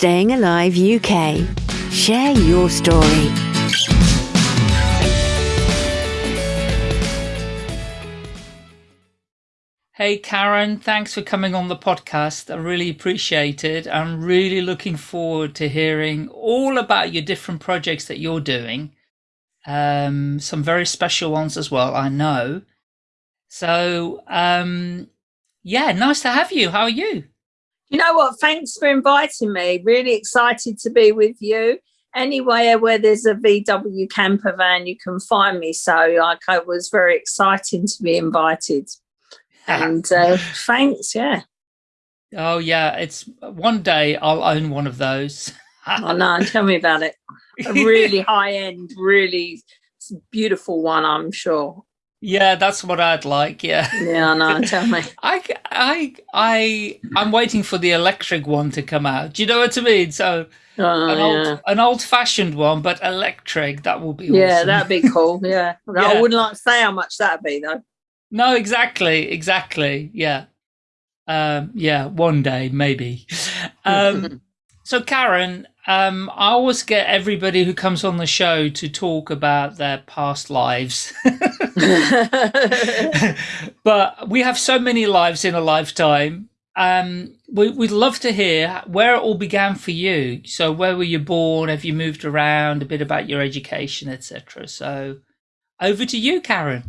Staying Alive UK. Share your story. Hey, Karen, thanks for coming on the podcast. I really appreciate it. I'm really looking forward to hearing all about your different projects that you're doing. Um, some very special ones as well, I know. So, um, yeah, nice to have you. How are you? You know what? Thanks for inviting me. Really excited to be with you. Anywhere where there's a VW camper van, you can find me. So, like, I was very exciting to be invited. And uh, thanks, yeah. Oh yeah, it's one day I'll own one of those. oh no, tell me about it. A really high end, really beautiful one, I'm sure. Yeah, that's what I'd like. Yeah. Yeah, no, tell me. I, I, I, I'm waiting for the electric one to come out. Do you know what I mean? So, oh, an yeah. old, an old-fashioned one, but electric. That will be yeah, awesome. that'd be cool. Yeah. Yeah. I wouldn't like to say how much that'd be though. No, exactly, exactly. Yeah, um, yeah. One day, maybe. Um, so, Karen, um, I always get everybody who comes on the show to talk about their past lives. but we have so many lives in a lifetime. Um, we, we'd love to hear where it all began for you. So, where were you born? Have you moved around? A bit about your education, etc. So, over to you, Karen.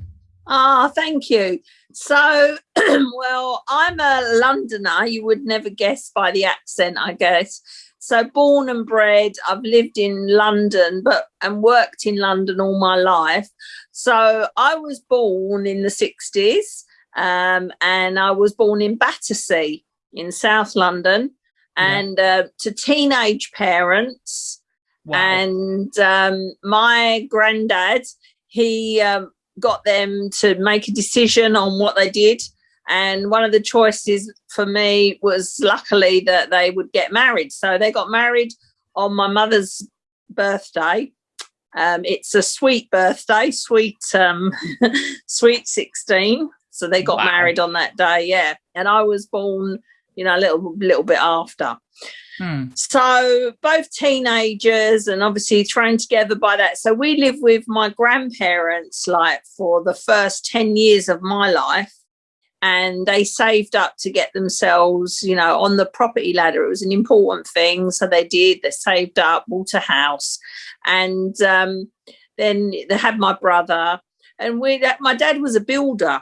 Ah, thank you. So, well, I'm a Londoner. You would never guess by the accent, I guess. So, born and bred, I've lived in London, but and worked in London all my life. So, I was born in the 60s, um, and I was born in Battersea in South London, and uh, to teenage parents. Wow. And um, my granddad, he um, got them to make a decision on what they did. And one of the choices for me was luckily that they would get married. So they got married on my mother's birthday. Um, it's a sweet birthday, sweet, um, sweet 16. So they got Wow. married on that day. Yeah. And I was born, you know, a little, little bit after. Hmm. So both teenagers and obviously thrown together by that. So we lived with my grandparents like for the first 10 years of my life. And they saved up to get themselves, you know, on the property ladder. It was an important thing. So they did, they saved up, bought a house. And um, then they had my brother. And we, my dad was a builder.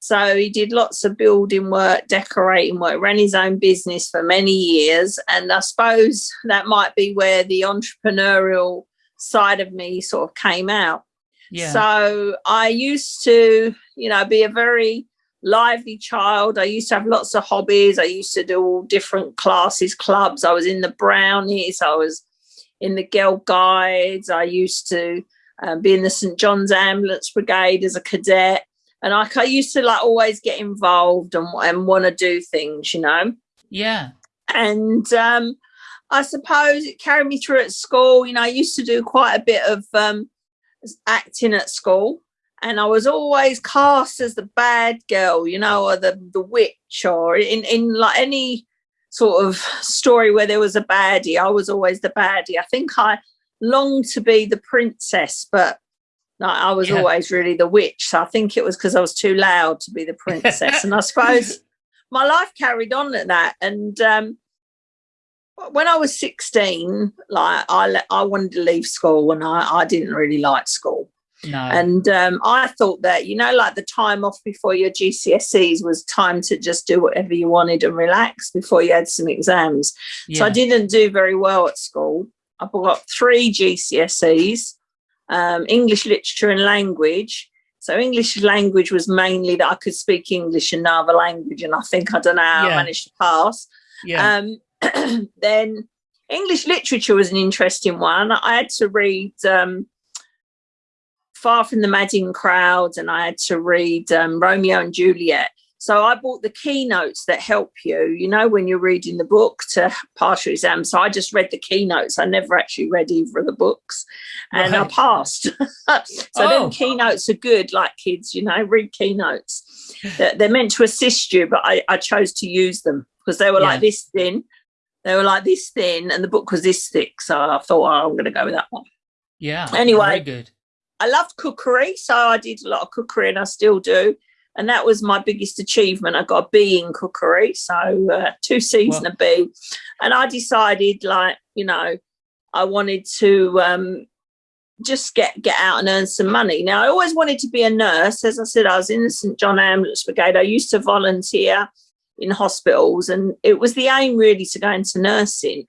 So he did lots of building work, decorating work, ran his own business for many years. And I suppose that might be where the entrepreneurial side of me sort of came out. Yeah. So I used to, you know, be a very lively child. I used to have lots of hobbies. I used to do all different classes, clubs. I was in the brownies. I was in the girl guides. I used to um, be in the St John's Ambulance Brigade as a cadet and I, I used to like always get involved and, and want to do things, you know. yeah. And um, I suppose it carried me through at school. You know, I used to do quite a bit of um, acting at school, and I was always cast as the bad girl, you know, or the the witch, or in in like any sort of story where there was a baddie, I was always the baddie. I think I longed to be the princess, but like, I was Yeah. always really the witch. So I think it was because I was too loud to be the princess. and I suppose my life carried on at that. And um, when I was 16, like I, I wanted to leave school and I, I didn't really like school. No. And um, I thought that, you know, like the time off before your GCSEs was time to just do whatever you wanted and relax before you had some exams. So I didn't do very well at school. I got three GCSEs, um, English literature and language. So English language was mainly that I could speak English and no other language, and I think I don't know how Yeah. I managed to pass. yeah. Um, then English literature was an interesting one. I had to read um, Far from the Madding Crowd, and I had to read um, Romeo and Juliet. So I bought the keynotes that help you, you know, when you're reading the book to pass your exam. So I just read the keynotes. I never actually read either of the books, and I passed. so Oh. then keynotes are good, like kids, you know, read keynotes. They're, meant to assist you, but I, I chose to use them because they were Yeah. like this thin. They were like this thin, and the book was this thick. So I thought, oh, I'm going to go with that one. Yeah. Anyway. Very good. I loved cookery, so I did a lot of cookery, and I still do. And that was my biggest achievement. I got a B in cookery, so uh, two C's Well- and a B. And I decided, like, you know, I wanted to um, just get get out and earn some money. Now, I always wanted to be a nurse. As I said, I was in the St John Ambulance Brigade. I used to volunteer in hospitals, and it was the aim really to go into nursing.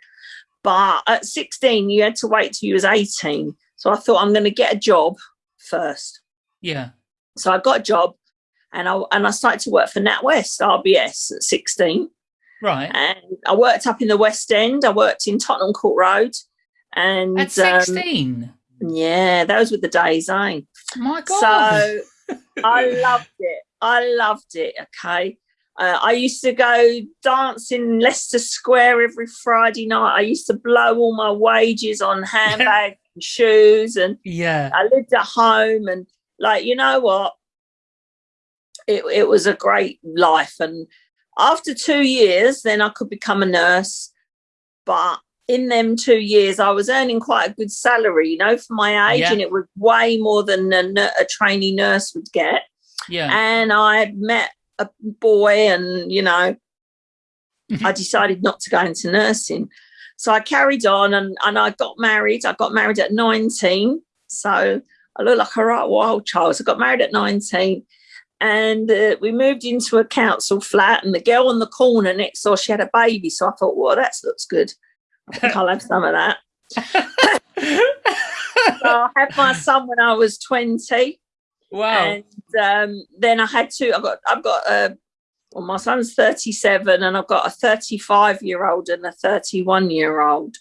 But at 16, you had to wait till you was 18. So I thought I'm going to get a job first. Yeah. So I got a job, and I and I started to work for NatWest RBS at 16 Right. and I worked up in the West End. I worked in Tottenham Court Road, and At um, 16. yeah, those were the days, eh? My God. So I loved it. I loved it. Okay. Uh, I used to go dancing in Leicester Square every Friday night. I used to blow all my wages on handbags and shoes, and yeah. I lived at home. And like, you know what? It, it was a great life. And after two years, then I could become a nurse. But in them two years, I was earning quite a good salary, you know, for my age, Yeah. and it was way more than a, a trainee nurse would get. Yeah. And I had met a boy, and you know. I decided not to go into nursing. So I carried on, and, and I got married. I got married at 19. So I look like a right wild child. So I got married at 19. And uh, we moved into a council flat, and the girl on the corner next door, she had a baby. So I thought, well, that looks good. I think I'll have some of that. So I had my son when I was 20. wow. And um, then I had to, I've got, I've got a, well, my son's 37 and I've got a 35 year old and a 31 year old.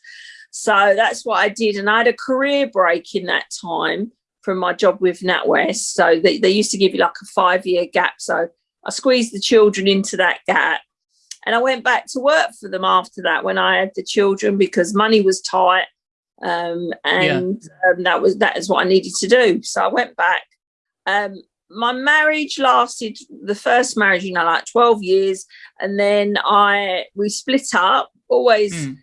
So that's what I did. And I had a career break in that time from my job with NatWest. So they, they used to give you like a five year gap. So I squeezed the children into that gap. And I went back to work for them after that when I had the children because money was tight. Um, and um, that was that is what I needed to do. So I went back. Um, my marriage lasted the first marriage, you know, like 12 years. And then I we split up, always Mm.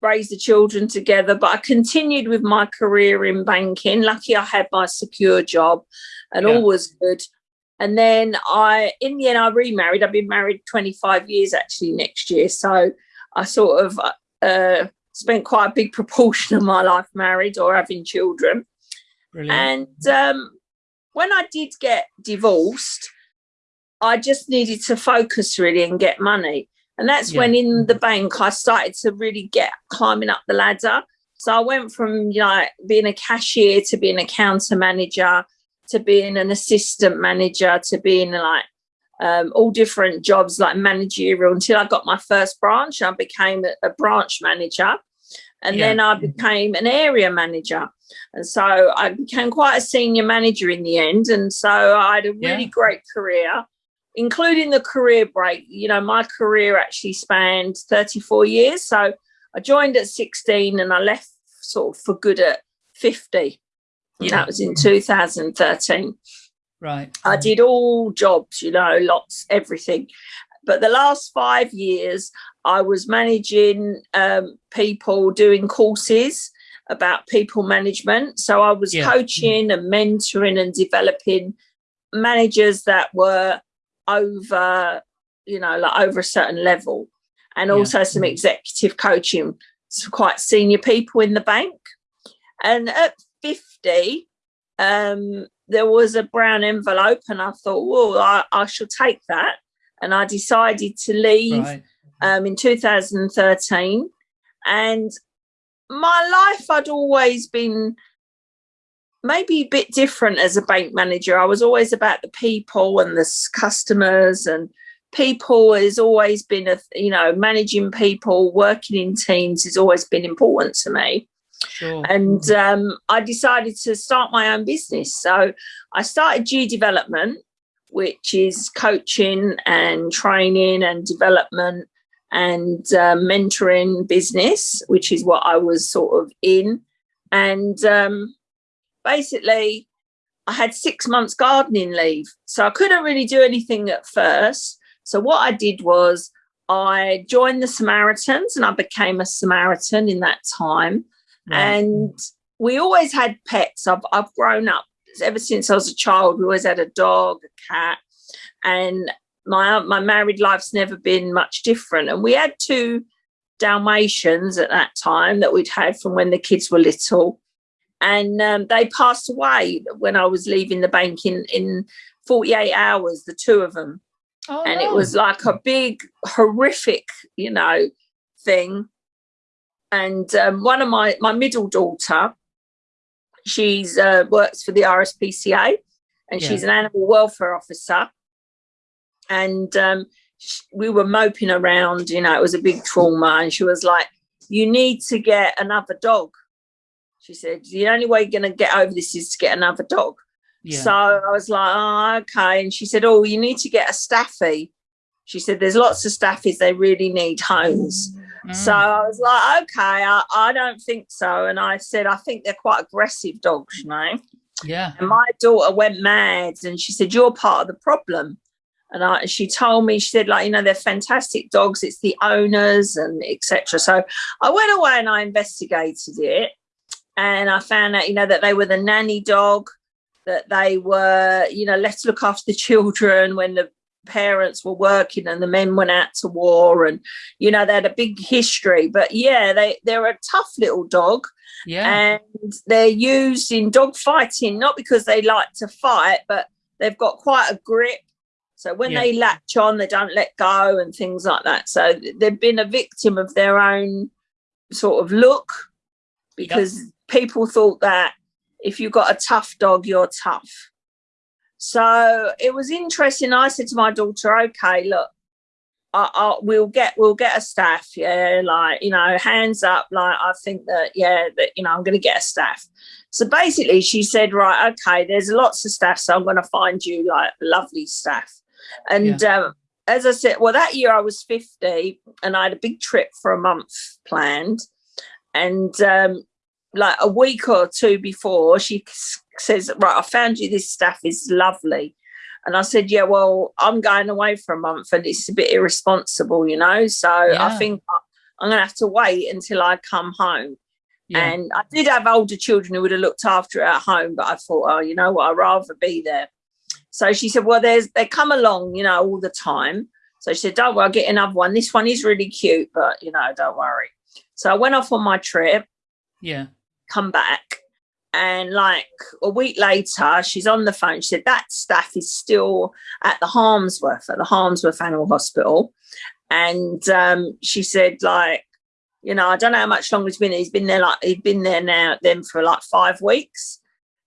raised the children together, but I continued with my career in banking. Lucky I had my secure job and Yeah. all was good. And then I, in the end, I remarried. I've been married 25 years actually next year. So I sort of uh, spent quite a big proportion of my life married or having children. Brilliant. And um, when I did get divorced, I just needed to focus really and get money. And that's Yeah. when in the bank I started to really get climbing up the ladder. So I went from you know being a cashier to being a counter manager to being an assistant manager to being like um, all different jobs like managerial until I got my first branch. I became a, a branch manager, and Yeah. then I became an area manager. And so I became quite a senior manager in the end. And so I had a really Yeah. great career, including the career break. You know, my career actually spanned 34 years. So I joined at 16 and I left sort of for good at 50. Yeah. That was in 2013. right. I did all jobs, you know, lots, everything. But the last five years, I was managing um, people doing courses about people management. So I was Yeah. coaching and mentoring and developing managers that were over, you know, like over a certain level, and Yeah. also some executive coaching, some quite senior people in the bank. And at 50, um, there was a brown envelope, and I thought, well, I, I shall take that. And I decided to leave Right. Um, in 2013. And my life, I'd always been maybe a bit different as a bank manager. I was always about the people and the customers, and people has always been a you know managing people, working in teams has always been important to me Sure. and um, I decided to start my own business. So I started G Development, which is coaching and training and development and uh, mentoring business, which is what I was sort of in. And um, basically, I had six months gardening leave, so I couldn't really do anything at first. So what I did was I joined the Samaritans and I became a Samaritan in that time. And we always had pets. I've, I've grown up ever since I was a child. We always had a dog, a cat, and my my married life's never been much different. And we had two Dalmatians at that time that we'd had from when the kids were little. And um, they passed away when I was leaving the bank in, in 48 hours, the two of them. Oh, and no. it was like a big, horrific, you know, thing. And um, one of my, my middle daughter, she's uh, works for the RSPCA and yeah. she's an animal welfare officer. And um, we were moping around, you know, it was a big trauma. And she was like, you need to get another dog. She said, the only way you're going to get over this is to get another dog. Yeah. So I was like, oh, okay. And she said, oh, you need to get a staffy. She said, there's lots of staffies, they really need homes. Mm. So I was like, okay, I, I don't think so. And I said, I think they're quite aggressive dogs, you know? Yeah. And my daughter went mad and she said, you're part of the problem. And I, she told me, she said, like, you know, they're fantastic dogs. It's the owners and etc. So I went away and I investigated it. And I found out, you know, that they were the nanny dog, that they were, you know, let's look after the children when the parents were working and the men went out to war and you know they had a big history but yeah they they're a tough little dog yeah and they're used in dog fighting not because they like to fight but they've got quite a grip so when yeah. they latch on they don't let go and things like that so they've been a victim of their own sort of look because yep. people thought that if you've got a tough dog you're tough so it was interesting. I said to my daughter, okay, look, I, I, we'll get we'll get a staff yeah like you know hands up like i think that yeah that you know i'm going to get a staff so basically she said right okay there's lots of staff so i'm going to find you like lovely staff and yeah. um, as i said well that year i was 50 and i had a big trip for a month planned and um, like a week or two before she says, right, I found you this stuff is lovely. And I said, yeah, well, I'm going away for a month and it's a bit irresponsible, you know? So yeah. I think I'm going to have to wait until I come home. Yeah. And I did have older children who would have looked after it at home, but I thought, oh, you know what, I'd rather be there. So she said, well, there's they come along, you know, all the time. So she said, don't worry, I'll get another one. This one is really cute, but, you know, don't worry. So I went off on my trip. Yeah. Come back and like a week later, she's on the phone. She said that staff is still at the Harmsworth, at the Harmsworth Animal Hospital. And um, she said, like, you know, I don't know how much longer he's been. He's been there like he'd been there now then for like five weeks.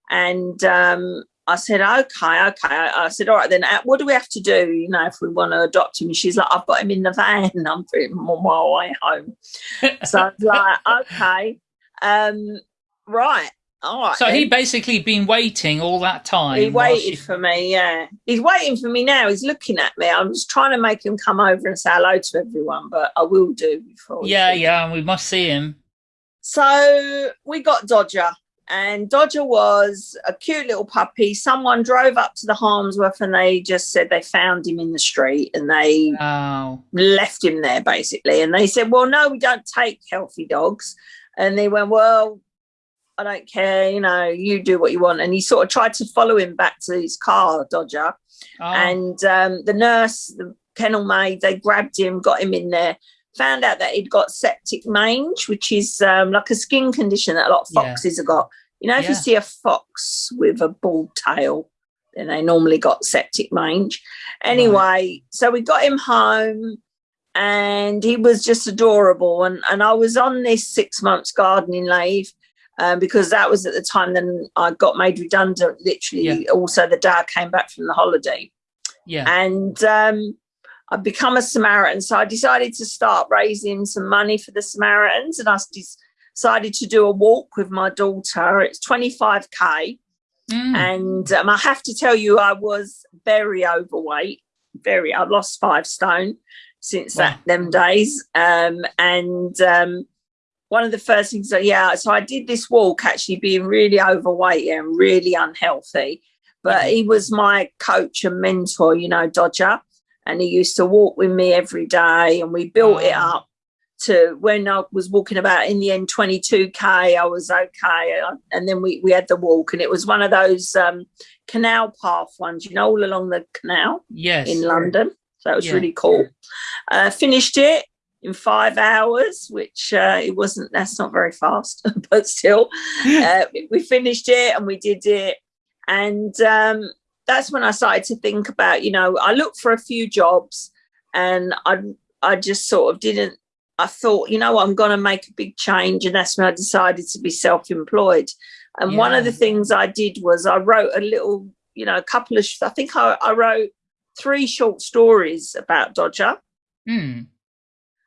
And um, I said, okay, okay. I said, all right, then uh, what do we have to do, you know, if we want to adopt him? And she's like, I've got him in the van. I'm putting him on my way home. so I was like, okay, um, right. Oh, so he basically been waiting all that time. He waited for me, yeah. He's waiting for me now. He's looking at me. I'm just trying to make him come over and say hello to everyone, but I will do before. Yeah, yeah, we must see him. So we got Dodger, and Dodger was a cute little puppy. Someone drove up to the Harmsworth and they just said they found him in the street and they oh. left him there basically. And they said, Well, no, we don't take healthy dogs. And they went, Well, I don't care, you know, you do what you want. And he sort of tried to follow him back to his car, Dodger. Oh. And um, the nurse, the kennel maid, they grabbed him, got him in there, found out that he'd got septic mange, which is um, like a skin condition that a lot of foxes yeah. have got. You know, if yeah. you see a fox with a bald tail, then they normally got septic mange. Anyway, right. so we got him home and he was just adorable. And, and I was on this six months gardening leave um, because that was at the time then I got made redundant. Literally, yeah. also the dad came back from the holiday. Yeah, and um, I've become a Samaritan, so I decided to start raising some money for the Samaritans, and I decided to do a walk with my daughter. It's twenty five k. Mm. And um, I have to tell you, I was very overweight. Very, I've lost five stone since wow. that them days. Um, and um, one of the first things that yeah so i did this walk actually being really overweight and really unhealthy but he was my coach and mentor you know dodger and he used to walk with me every day and we built it up to when I was walking about in the end 22k I was okay and then we we had the walk and it was one of those um canal path ones you know all along the canal Yes. in London so it was Yeah. really cool uh finished it in five hours which uh it wasn't that's not very fast but still uh, we finished it and we did it and um, that's when i started to think about you know i looked for a few jobs and i i just sort of didn't i thought you know i'm going to make a big change and that's when i decided to be self-employed and one of the things i did was i wrote a little you know a couple of i think i, I wrote three short stories about dodger Hmm.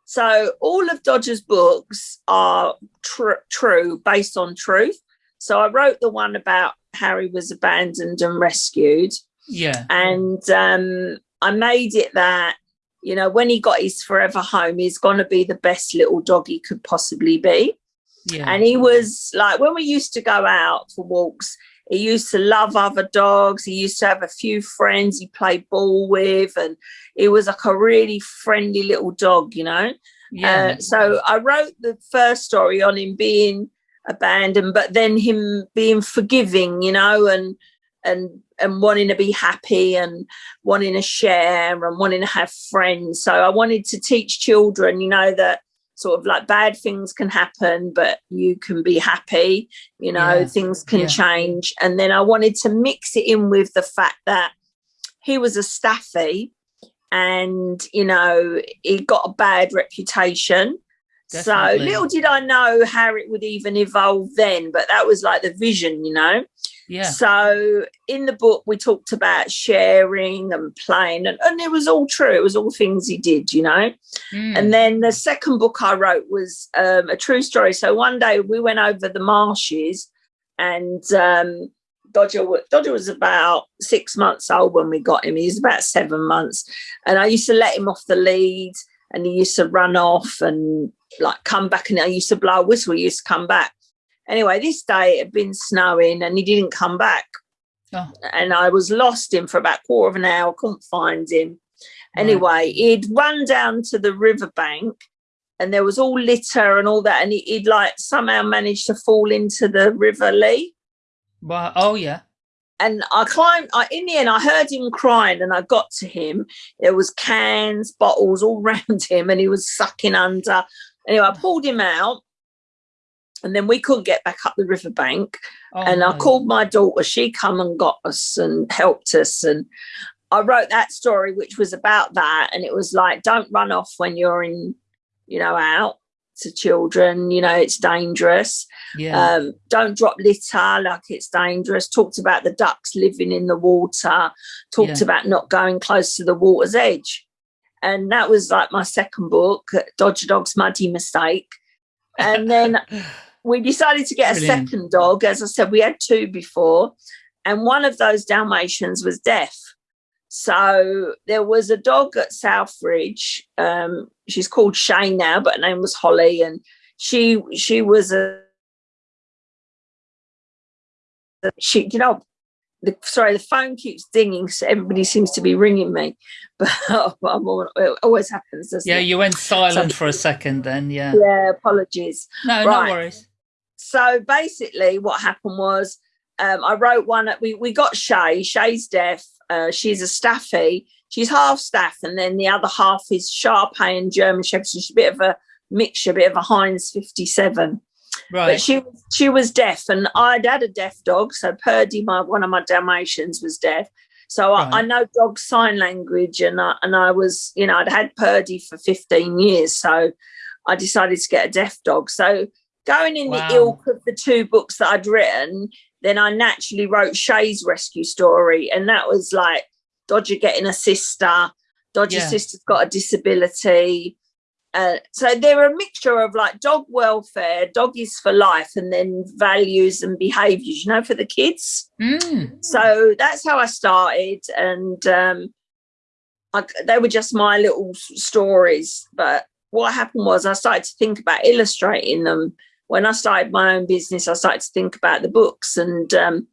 so all of Dodger's books are tr- true, based on truth. So I wrote the one about Harry was abandoned and rescued, Yeah. and um, I made it that you know when he got his forever home, he's going to be the best little dog he could possibly be. Yeah. And he was like when we used to go out for walks. He used to love other dogs. He used to have a few friends he played ball with, and he was like a really friendly little dog, you know. yeah. Uh, so I wrote the first story on him being abandoned, but then him being forgiving, you know, and and and wanting to be happy and wanting to share and wanting to have friends. So I wanted to teach children, you know, that sort of like bad things can happen, but you can be happy, you know, Yeah. things can Yeah. change. And then I wanted to mix it in with the fact that he was a staffy and you know he got a bad reputation so little did i know how it would even evolve then but that was like the vision you know yeah. so in the book we talked about sharing and playing and, and it was all true it was all things he did you know Hmm. and then the second book I wrote was um, a true story. So one day we went over the marshes, and um, Dodger, Dodger was about six months old when we got him. He was about seven months, and I used to let him off the lead, and he used to run off and like come back, and I used to blow a whistle. He used to come back. Anyway, this day it had been snowing, and he didn't come back Oh, and I was lost him for about quarter of an hour, couldn't find him. Right. Anyway, he'd run down to the riverbank and there was all litter and all that, and he, he'd like somehow managed to fall into the River Lee. wow. Oh, yeah. And I climbed, I, in the end, I heard him crying and I got to him. There was cans, bottles all round him, and he was sucking under. Anyway, I pulled him out, and then we couldn't get back up the riverbank Oh, and I no. called my daughter. She come and got us and helped us. And I wrote that story, which was about that. And it was like, don't run off when you're in, you know, out to children. You know, it's dangerous. Yeah. Um, don't drop litter like it's dangerous. Talked about the ducks living in the water. Talked Yeah. about not going close to the water's edge. And that was like my second book, Dodger Dog's Muddy Mistake. And then we decided to get Brilliant. a second dog. As I said, we had two before, and one of those Dalmatians was deaf. So there was a dog at Southridge. Um, she's called Shay now, but her name was Holly, and she she was a she. You know, the sorry, the phone keeps dinging, so everybody seems to be ringing me, but I'm all- it always happens. Doesn't yeah, it? you went silent for a second then. Yeah. yeah. Apologies No, Right. no worries. so basically what happened was um, I wrote one we, we got Shay, Shay's deaf, uh, she's a staffy, she's half staff and then the other half is Sharpei and German Shepherd. So she's a bit of a mixture, a bit of a Heinz 57. Right. But she she was deaf and I'd had a deaf dog. So Purdy, my one of my Dalmatians was deaf. So I, I know dog sign language and I, and I was, you know, I'd had Purdy for 15 years. So I decided to get a deaf dog. So going in Wow. the ilk of the two books that I'd written, then I naturally wrote Shay's rescue story. And that was like Dodger getting a sister, Dodger's Yeah. sister's got a disability. Uh, so they're a mixture of like dog welfare, doggies for life, and then values and behaviors, you know, for the kids. Mm. So that's how I started, and um, I, they were just my little stories. But what happened was I started to think about illustrating them. When I started my own business, I started to think about the books, and um,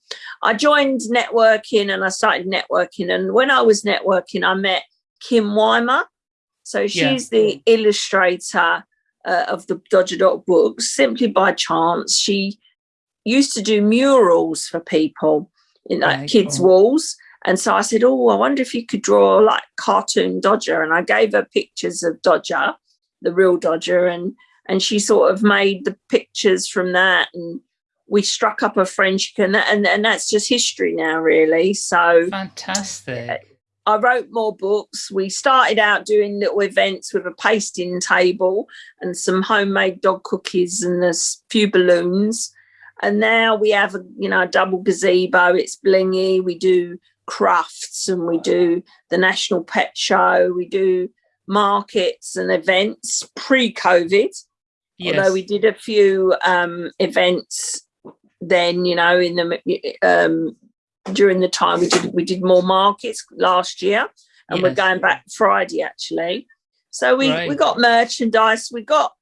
I joined networking, and I started networking. And when I was networking, I met Kim Weimer. So she's Yeah. the illustrator uh, of the Dodger Dog books. Simply by chance, she used to do murals for people in like Right, kids' walls. And so I said, Oh, I wonder if you could draw like cartoon Dodger. And I gave her pictures of Dodger, the real Dodger, and and she sort of made the pictures from that and we struck up a friendship and that, and, and that's just history now really so Fantastic. I wrote more books. We started out doing little events with a pasting table and some homemade dog cookies and a few balloons. And now we have a you know a double gazebo. It's blingy. We do crafts and we do the National Pet Show. We do markets and events pre-COVID. Yes. Although we did a few um, events then, you know, in the um, during the time we did we did more markets last year, and we're going back Friday actually. So we we got merchandise. We got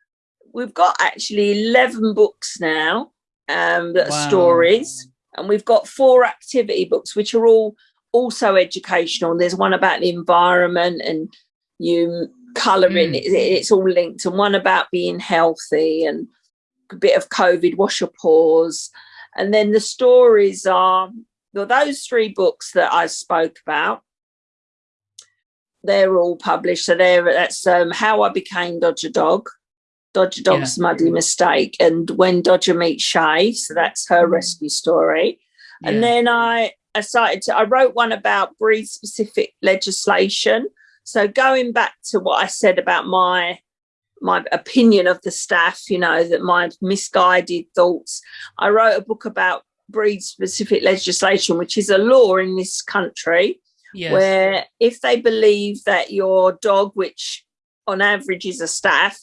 we've got actually eleven books now um, that are stories, and we've got four activity books which are all also educational. There's one about the environment and you colouring. Mm. It, it's all linked, and one about being healthy and a bit of COVID, wash your paws. And then the stories are well, those three books that I spoke about. They're all published. So there that's um, How I Became Dodger Dog, Dodger Dog's Muddy Mistake, and When Dodger Meets Shay. So that's her rescue story. Yeah. And then I, I started to, I wrote one about breed specific legislation. So going back to what I said about my my opinion of the staff, you know, that my misguided thoughts, I wrote a book about breed specific legislation, which is a law in this country yes. where if they believe that your dog, which on average is a staff,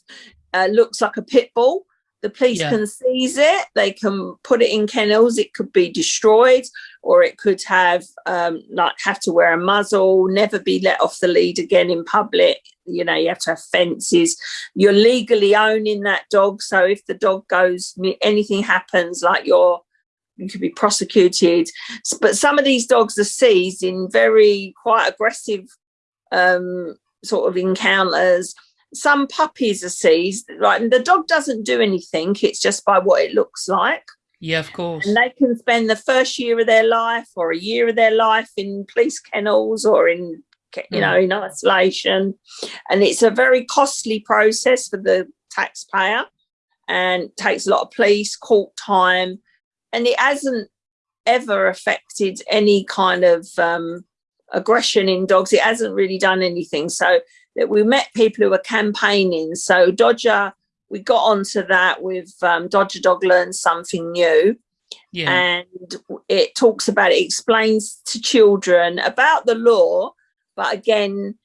uh, looks like a pit bull, the police Yeah. can seize it. They can put it in kennels. It could be destroyed, or it could have um, like have to wear a muzzle, never be let off the lead again in public. You know, you have to have fences. You're legally owning that dog, so if the dog goes, anything happens, like you're you could be prosecuted. But some of these dogs are seized in very quite aggressive um, sort of encounters. Some puppies are seized, right? And the dog doesn't do anything, it's just by what it looks like. yeah, of course. And they can spend the first year of their life or a year of their life in police kennels or in, you know, in isolation. And it's a very costly process for the taxpayer and takes a lot of police court time. And it hasn't ever affected any kind of um, aggression in dogs. It hasn't really done anything. So that we met people who were campaigning. So Dodger, we got onto that with um, Dodger Dog Learn Something New yeah. and it talks about it explains to children about the law but again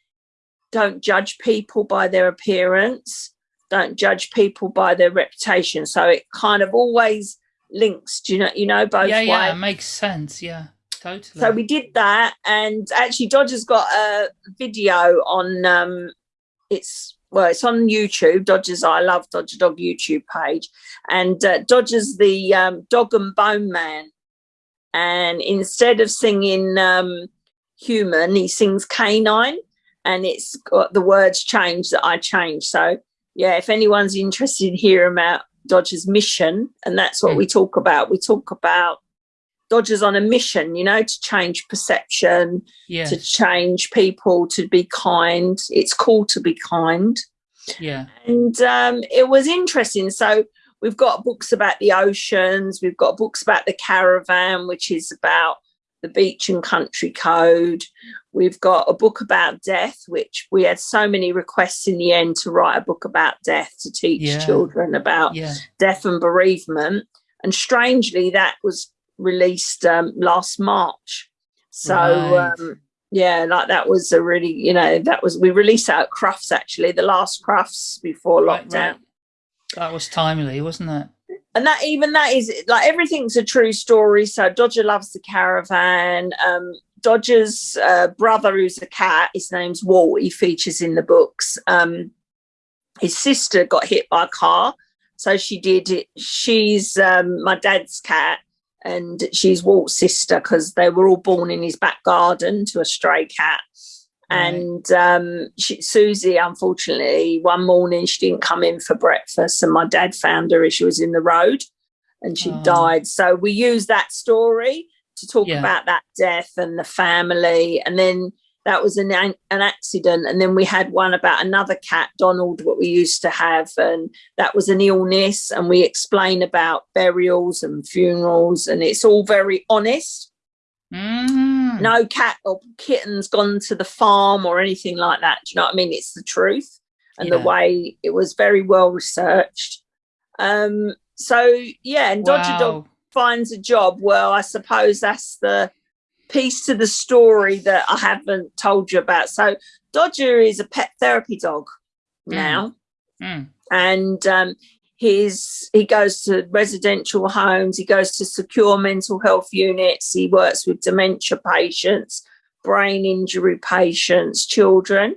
don't judge people by their appearance don't judge people by their reputation so it kind of always links do you know you know both yeah, yeah, it makes sense. Yeah, totally. so we did that and actually dodger's got a video on um it's well it's on youtube dodgers i love dodger dog youtube page and uh, dodgers the um, dog and bone man and instead of singing um human he sings canine and it's got the words changed that i changed so yeah if anyone's interested in hearing about dodger's mission and that's what Mm. we talk about we talk about Dodgers on a mission, you know, to change perception, yeah, to change people, to be kind. It's cool to be kind. yeah, And um, it was interesting. So we've got books about the oceans, we've got books about the caravan, which is about the beach and country code. We've got a book about death, which we had so many requests in the end to write a book about death to teach Yeah. children about yeah. death and bereavement. And strangely, that was released um, last March. So, Right. um, yeah, like that was a really, you know, that was, we released that at Crufts actually, the last Crufts before Right, lockdown. right. That was timely, wasn't it? And that, even that is like everything's a true story. So, Dodger loves the caravan. Um, Dodger's uh, brother, who's a cat, his name's Walt, he features in the books. Um, his sister got hit by a car. So she did it. She's um, my dad's cat, and she's Walt's sister because they were all born in his back garden to a stray cat. And um, she, Susie, unfortunately, one morning she didn't come in for breakfast, and my dad found her as she was in the road, and she Oh. died. So we use that story to talk Yeah. about that death and the family, and then that was an an accident, and then we had one about another cat, Donald, what we used to have, and that was an illness, and we explain about burials and funerals, and it's all very honest Mm. no cat or kitten's gone to the farm or anything like that. Do you know what I mean? It's the truth and the way it was very well researched. Um, so yeah, and Dodger Dog finds a job. Well, I suppose that's the piece to the story that I haven't told you about. So Dodger is a pet therapy dog Mm. now Mm. and um, he's he goes to residential homes he goes to secure mental health units he works with dementia patients brain injury patients children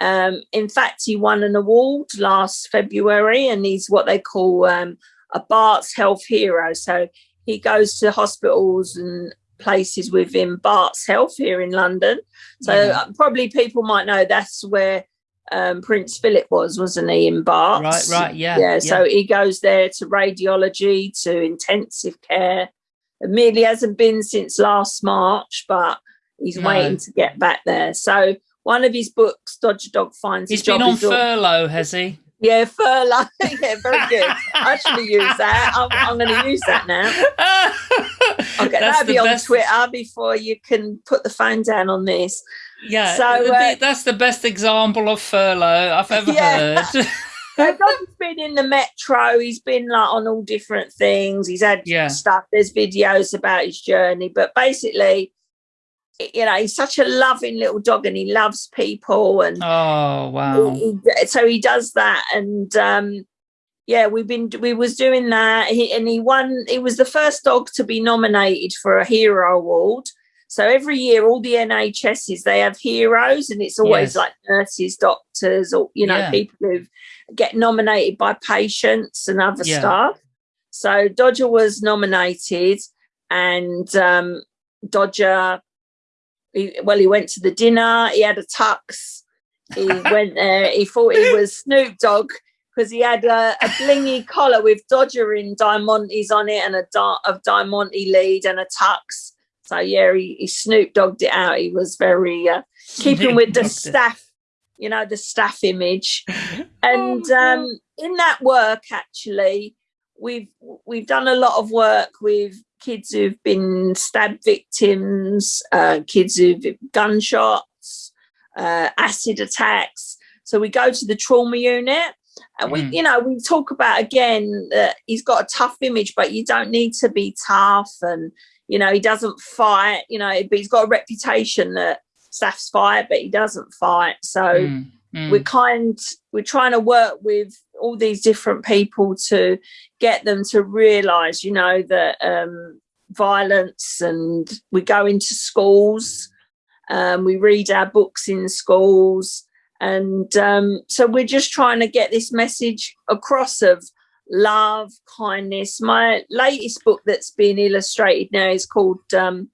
um, in fact he won an award last february and he's what they call um, a bart's health hero so he goes to hospitals and places within bart's health here in london so Yeah. uh, probably people might know that's where um, Prince Philip was, wasn't he, in Barts? Right, right, yeah, Yeah, yeah. so he goes there to radiology, to intensive care. Admittedly, hasn't been since last March, but he's No. waiting to get back there. So one of his books, Dodger Dog Finds He's a Job. been on furlough, has he? Yeah, furlough. yeah, very good. I should have used that. I'm, I'm going to use that now. I'll get That's that the be on best- Twitter before you can put the phone down on this. Yeah, So, uh, that's the best example of furlough I've ever Yeah. heard. Dodger's been in the metro. He's been like on all different things. He's had Yeah. stuff. There's videos about his journey, but basically, you know, he's such a loving little dog, and he loves people. And oh wow! he- he- so he does that. And um, yeah, we've been we was doing that. He, and he won. He was the first dog to be nominated for a hero award. So every year, all the NHSs they have heroes, and it's always Yes. like nurses, doctors, or you know, Yeah. people who get nominated by patients and other Yeah. staff. So Dodger was nominated, and um, Dodger, he, well, he went to the dinner. He had a tux. He went there. He thought he was Snoop Dogg because he had a, a blingy collar with Dodger in Diamantes on it and a of Diamante lead and a tux. So yeah, he, he Snoop Dogged it out. He was very uh, keeping with the staff, you know, the staff image. And Oh, um, in that work, actually, we've we've done a lot of work with kids who've been stab victims, uh, kids who've gunshots, uh, acid attacks. So we go to the trauma unit. And we, Mm. you know, we talk about again that he's got a tough image, but you don't need to be tough. And, you know, he doesn't fight, you know, but he's got a reputation that staffs fight, but he doesn't fight. So, Mm, mm. we're kind we're trying to work with all these different people to get them to realize you know that um, violence and we go into schools um, we read our books in schools. And um, so we're just trying to get this message across of love kindness. My latest book that's being illustrated now is called um,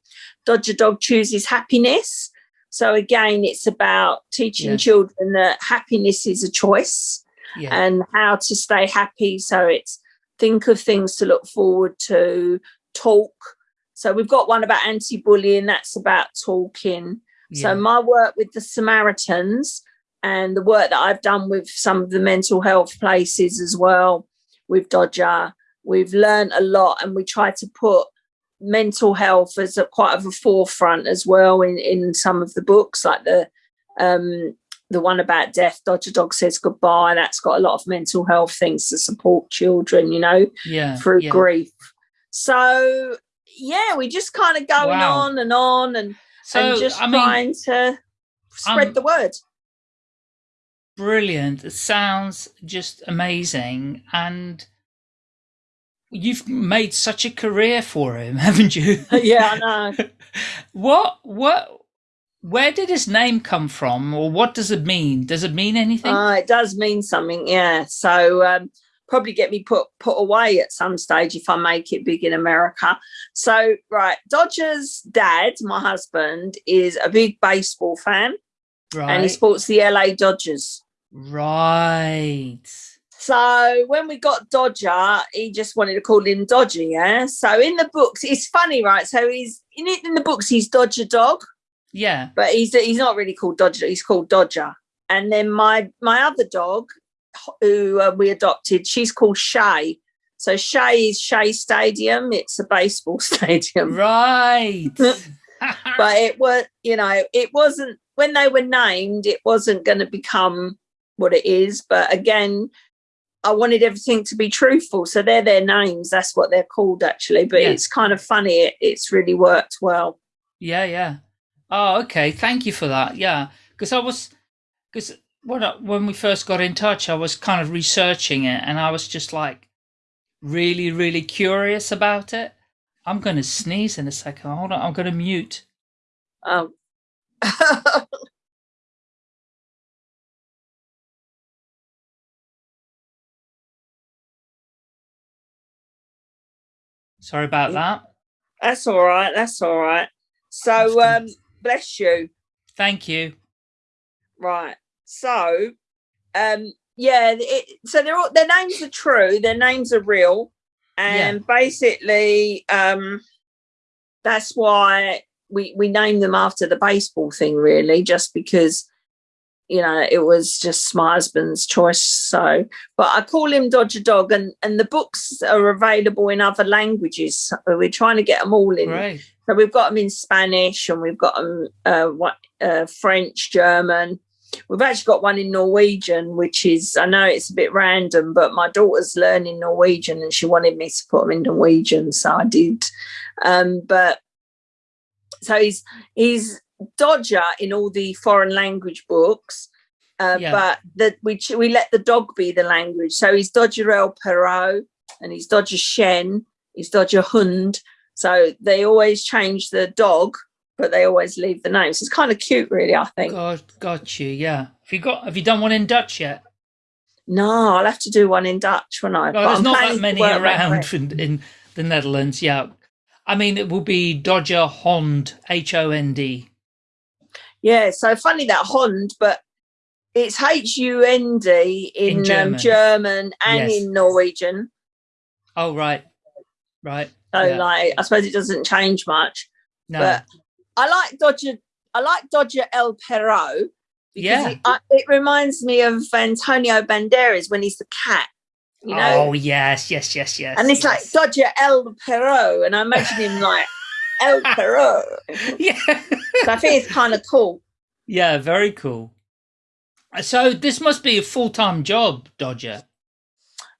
dodger dog chooses happiness so again, it's about teaching Yeah. children that happiness is a choice yeah. and how to stay happy. So it's think of things to look forward to, talk. So we've got one about anti-bullying. That's about talking. So my work with the Samaritans and the work that I've done with some of the mental health places as well with Dodger, we've learned a lot and we try to put mental health as a quite of a forefront as well in in some of the books like the um the one about death dodger dog says goodbye that's got a lot of mental health things to support children you know yeah. through yeah. grief so yeah we're just kind of going Wow. on and on and, So and just I mean, trying to spread um, the word brilliant. It sounds just amazing, and you've made such a career for him, haven't you? yeah i know what? What? Where did his name come from, or what does it mean? Does it mean anything? Uh, it does mean something, yeah. So um, probably get me put put away at some stage if I make it big in America. So right, Dodgers' dad, my husband, is a big baseball fan, Right. and he supports the LA Dodgers. right. So when we got Dodger, he just wanted to call him Dodger, yeah. So in the books, it's funny, right? So he's in it in the books, he's Dodger Dog, Yeah. but he's he's not really called Dodger. He's called Dodger. And then my my other dog, who uh, we adopted, she's called Shay. So Shay is Shea Stadium. It's a baseball stadium, Right. but it was you know it wasn't when they were named. It wasn't going to become what it is. But again, I wanted everything to be truthful. So they're their names. That's what they're called actually. But Yeah. it's kind of funny. It, it's really worked well. Yeah, yeah. Oh, okay. Thank you for that. Yeah, because I was, because when I, when we first got in touch, I was kind of researching it, and I was just like, really, really curious about it. I'm going to sneeze in a second. Hold on. I'm going to mute. Um, Sorry about that. that's all right. That's all right. So um, bless you. Thank you. Right. So, um, yeah. It, so they're all, their names are true. Their names are real, and basically, um, that's why we we name them after the baseball thing. Really, just because you know it was just my husband's choice. So, but I call him Dodger Dog, and and the books are available in other languages. We're trying to get them all in. Great. So we've got them in Spanish and we've got them uh, what, uh, French, German. We've actually got one in Norwegian, which is, I know it's a bit random, but my daughter's learning Norwegian and she wanted me to put them in Norwegian. So I did. Um, but so he's, he's Dodger in all the foreign language books. Uh, Yeah. But that we we let the dog be the language. So he's Dodger El Perro and he's Dodger Chien, he's Dodger Hund. So they always change the dog, but they always leave the names. It's kind of cute, really. I think. Got, got you. Yeah. Have you got? Have you done one in Dutch yet? No, I'll have to do one in Dutch when I. But there's I'm not that many work my way. around in, in the Netherlands. Yeah. I mean, it will be Dodger Hond, H O N D. Yeah, so funny that Hond, but it's H U N D in, In German. Um, German and Yes. in Norwegian. Oh, right. Right. So Yeah. like, I suppose it doesn't change much. No. But I like Dodger. I like Dodger El Perro because Yeah. it, I, it reminds me of Antonio Banderas when he's the cat. You know, oh, yes, yes, yes, yes. and it's like. Dodger El Perro, and I imagine him like El Perro. yeah. So I think it's kind of cool. yeah, very cool. So this must be a full time job, Dodger.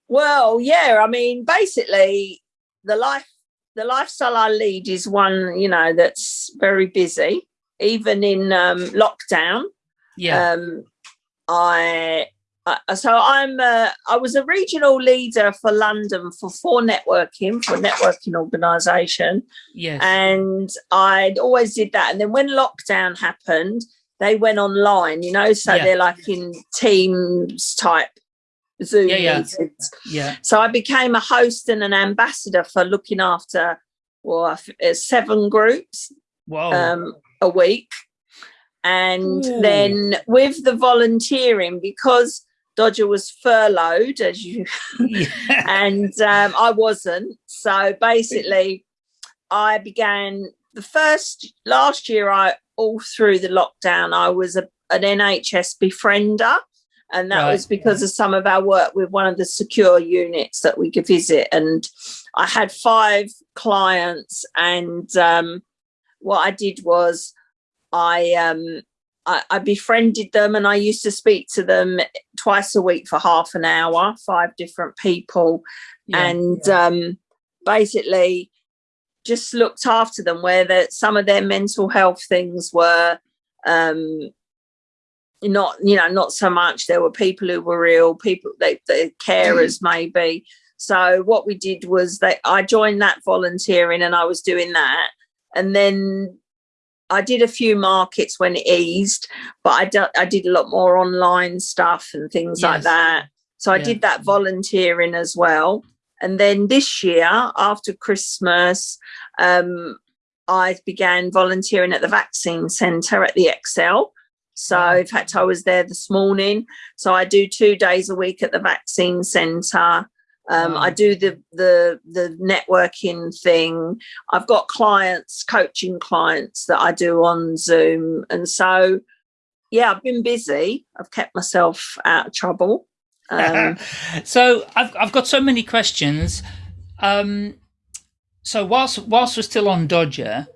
Well, yeah, I mean, basically, the life, the lifestyle I lead is one, you know, that's very busy. Even in um, lockdown, Yeah. um, I, I so I'm a, I was a regional leader for London for for networking for a networking organisation, yes. and I'd always did that. And then when lockdown happened, they went online, you know, so Yeah. they're like in Teams type Zoom Yeah, yeah. meetings. yeah. So I became a host and an ambassador for looking after well, uh, seven groups Whoa. um, a week. And Ooh. then with the volunteering, because Dodger was furloughed, as you yeah. and um, I wasn't. So basically, I began the first last year. I all through the lockdown, I was a, an NHS befriender, and that Right. was because of some of our work with one of the secure units that we could visit. And I had five clients, and um, what I did was I um, I, I befriended them, and I used to speak to them twice a week for half an hour, five different people, yeah. and um, basically just looked after them where that some of their mental health things were um, not you know not so much. There were people who were ill people they the carers maybe. So what we did was that i joined that volunteering and i was doing that. And then i did a few markets when it eased but i, do, I did a lot more online stuff and things like that so i Yeah. did that volunteering as well and then this year after christmas um, i began volunteering at the vaccine centre at the ExCeL So, in fact, I was there this morning. So, I do two days a week at the vaccine centre. Um, Wow. I do the the the networking thing. I've got clients, coaching clients that I do on Zoom, and so yeah, I've been busy. I've kept myself out of trouble. Um, so I've I've got so many questions. Um, so whilst whilst we're still on Dodger,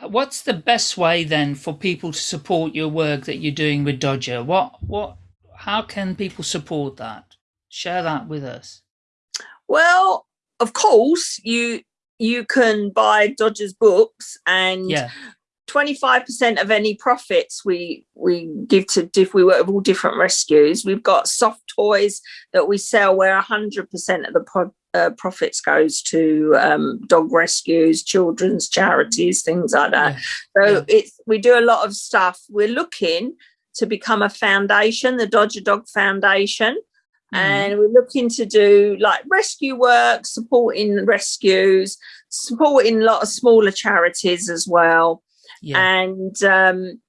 what's the best way then for people to support your work that you're doing with Dodger? What what how can people support that? Share that with us. Well, of course, you you can buy Dodgers books and Yeah, 25% of any profits we we give to if we work with all different rescues. We've got soft toys that we sell where 100% of the pro- uh, profits goes to um, dog rescues children's charities things like that. So yeah. it's we do a lot of stuff. We're looking to become a foundation the dodger dog foundation Mhm. and we're looking to do like rescue work supporting rescues supporting a lot of smaller charities as well. Yeah, and um,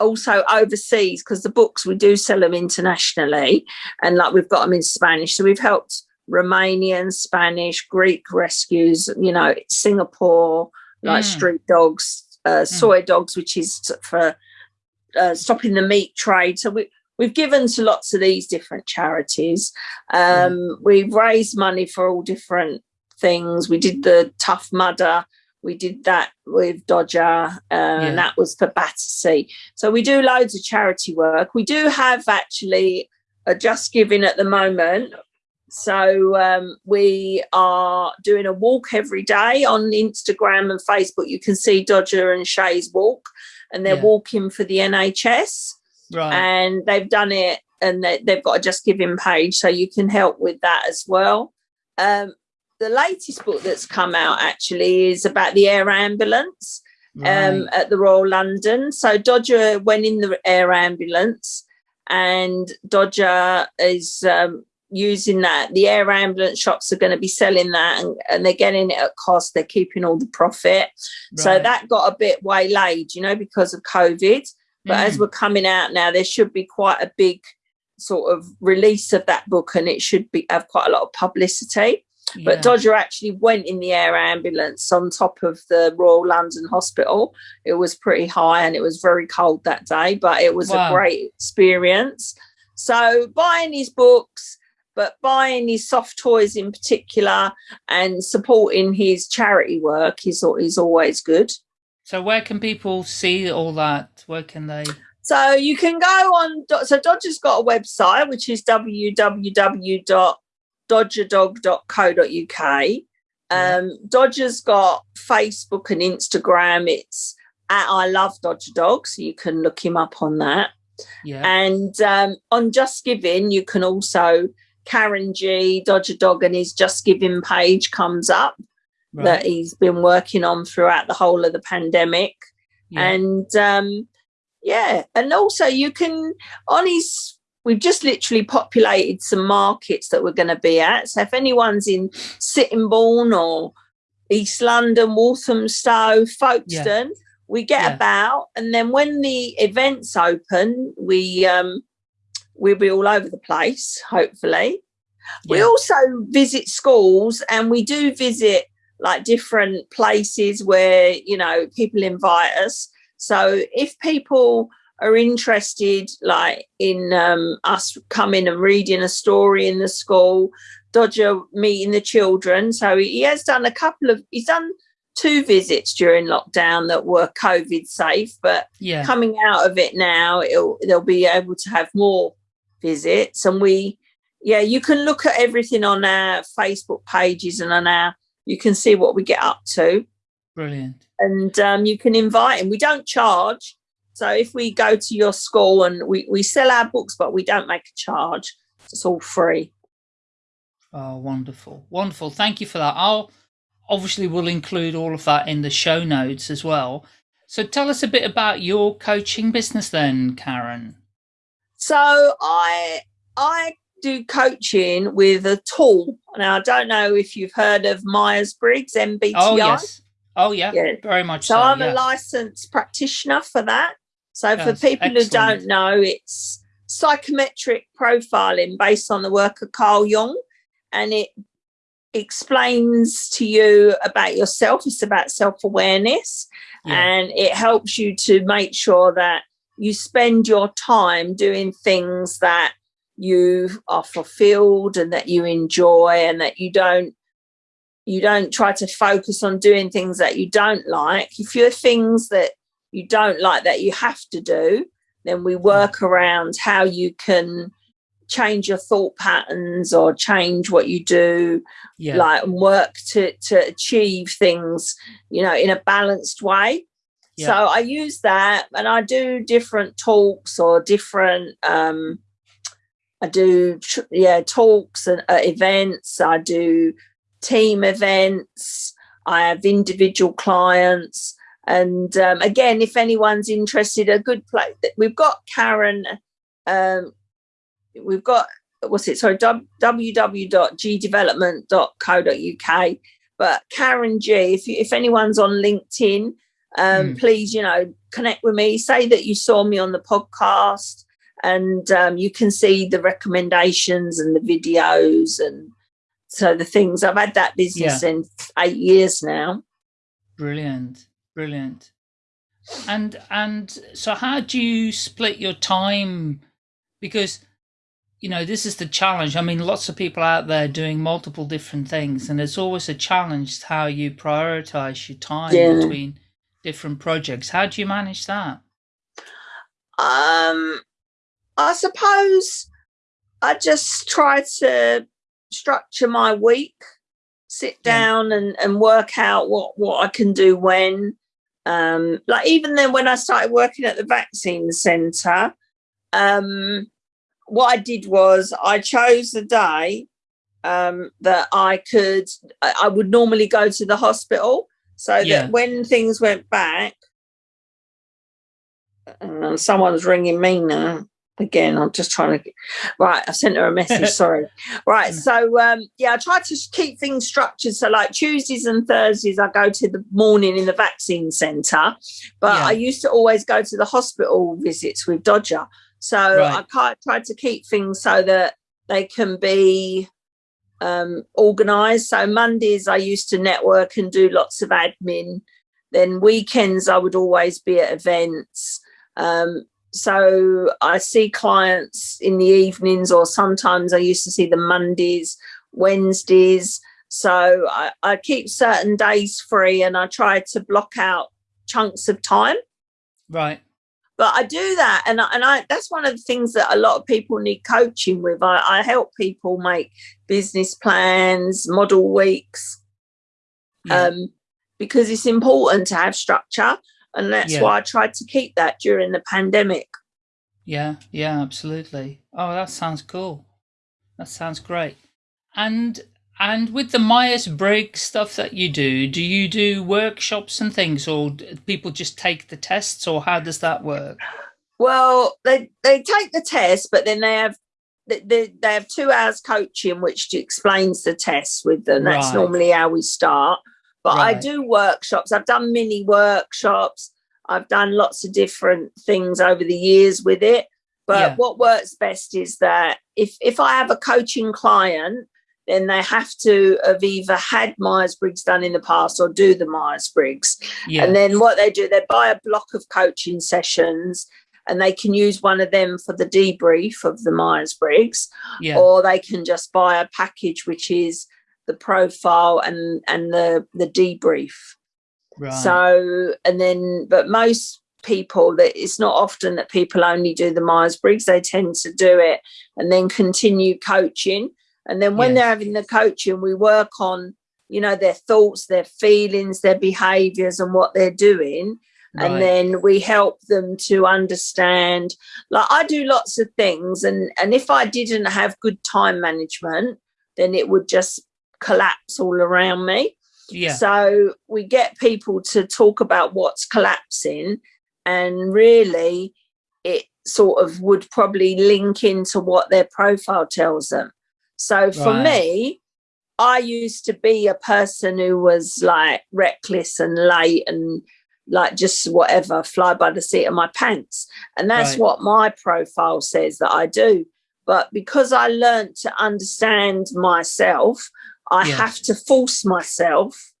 also overseas because the books we do sell them internationally and like we've got them in spanish. So we've helped romanian spanish greek rescues you know singapore like Mm. street dogs uh, Soi Dogs which is for uh, stopping the meat trade. So we We've given to lots of these different charities. Um, We've raised money for all different things. We did the Tough Mudder, we did that with Dodger, uh, and that was for Battersea. So we do loads of charity work. We do have actually a Just Giving at the moment. So um, we are doing a walk every day on Instagram and Facebook. You can see Dodger and Shay's walk, and they're Yeah. walking for the NHS right. and they've done it and they, they've got a just giving page so you can help with that as well. Um, the latest book that's come out actually is about the air ambulance um, at the royal london. So dodger went in the air ambulance and dodger is um, using that. The air ambulance shops are going to be selling that and, and they're getting it at cost. They're keeping all the profit. So that got a bit waylaid you know because of covid but as Mm. we're coming out now there should be quite a big sort of release of that book and it should be have quite a lot of publicity. But dodger actually went in the air ambulance on top of the royal london hospital. It was pretty high and it was very cold that day but it was Wow. a great experience. So buying his books but buying his soft toys in particular and supporting his charity work is, is always good So where can people see all that? Where can they? So you can go on. So Dodger's got a website which is www.dodgerdog.co.uk. Um, Dodger's got Facebook and Instagram. It's at I Love Dodger Dog, so you can look him up on that. Yeah. And um, on Just Giving, you can also Karen G Dodger Dog and his Just Giving page comes up right. that he's been working on throughout the whole of the pandemic yeah. and um yeah and also you can on his we've just literally populated some markets that we're going to be at so if anyone's in sittingbourne or east london walthamstow folkestone we get Yeah. about and then when the events open we um we'll be all over the place hopefully we also visit schools and we do visit like different places where you know people invite us. So if people are interested like in um, us coming and reading a story in the school dodger meeting the children. So he has done a couple of he's done two visits during lockdown that were covid safe but yeah. coming out of it now it'll, they'll be able to have more visits. And we yeah you can look at everything on our facebook pages and on our you can see what we get up to Brilliant. and um, you can invite him we don't charge so if we go to your school and we, we sell our books but we don't make a charge it's all free Oh, wonderful. Wonderful. Thank you for that. I'll obviously will include all of that in the show notes as well. So tell us a bit about your coaching business then, Karen. So I I do coaching with a tool. Now I don't know if you've heard of Myers Briggs MBTI. Oh, yes. Oh, yeah. Yeah. Very much So so. I'm yeah. a licensed practitioner for that. So for people excellent. who don't know, it's psychometric profiling based on the work of Carl Jung, and it explains to you about yourself. It's about self-awareness, yeah. and it helps you to make sure that you spend your time doing things that you are fulfilled and that you enjoy and that you don't you don't try to focus on doing things that you don't like if you're things that you don't like that you have to do then we work around how you can change your thought patterns or change what you do yeah. like work to to achieve things you know in a balanced way yeah. so i use that and i do different talks or different um i do yeah talks and uh, events i do team events i have individual clients and um, again, if anyone's interested, a good place. We've got Karen. Um, we've got what's it? Sorry, www.gdevelopment.co.uk. But Karen G, if you, if anyone's on LinkedIn, um, mm. please, you know, connect with me. Say that you saw me on the podcast, and um, you can see the recommendations and the videos and so the things. I've had that business yeah. in eight years now. Brilliant. Brilliant. And and so how do you split your time? Because you know this is the challenge. I mean, lots of people out there doing multiple different things, and it's always a challenge how you prioritize your time yeah. between different projects. How do you manage that? Um, I suppose I just try to structure my week, sit down yeah. and, and work out what, what I can do when um, like even then when I started working at the vaccine centre, um, what I did was I chose the day um, that I could, I would normally go to the hospital so yeah. that when things went back, and someone's ringing me now again i'm just trying to right i sent her a message sorry right so um yeah i try to keep things structured so like tuesdays and thursdays i go to the morning in the vaccine center but yeah. i used to always go to the hospital visits with dodger so right. i can't try to keep things so that they can be um organized so mondays i used to network and do lots of admin then weekends i would always be at events um, so I see clients in the evenings, or sometimes I used to see them Mondays, Wednesdays. So I, I keep certain days free and I try to block out chunks of time. Right. But I do that, and I, and I that's one of the things that a lot of people need coaching with. I, I help people make business plans, model weeks, yeah. um, because it's important to have structure and that's yeah. why I tried to keep that during the pandemic. Yeah, yeah, absolutely. Oh, that sounds cool. That sounds great. And and with the Myers Briggs stuff that you do, do you do workshops and things, or people just take the tests, or how does that work? Well, they they take the test, but then they have they, they have two hours coaching, which explains the tests with them. That's right. normally how we start. But right. I do workshops. I've done mini workshops. I've done lots of different things over the years with it. But yeah. what works best is that if if I have a coaching client, then they have to have either had Myers Briggs done in the past or do the Myers Briggs. Yeah. And then what they do, they buy a block of coaching sessions and they can use one of them for the debrief of the Myers Briggs, yeah. or they can just buy a package which is the profile and and the the debrief right. so and then but most people that it's not often that people only do the myers-briggs they tend to do it and then continue coaching and then when yes. they're having the coaching we work on you know their thoughts their feelings their behaviors and what they're doing Right. and then we help them to understand like i do lots of things and and if i didn't have good time management then it would just collapse all around me. Yeah. So we get people to talk about what's collapsing and really it sort of would probably link into what their profile tells them. So for right. me, I used to be a person who was like reckless and late and like just whatever, fly by the seat of my pants. And that's Right. what my profile says that I do. But because I learned to understand myself, I Yeah. have to force myself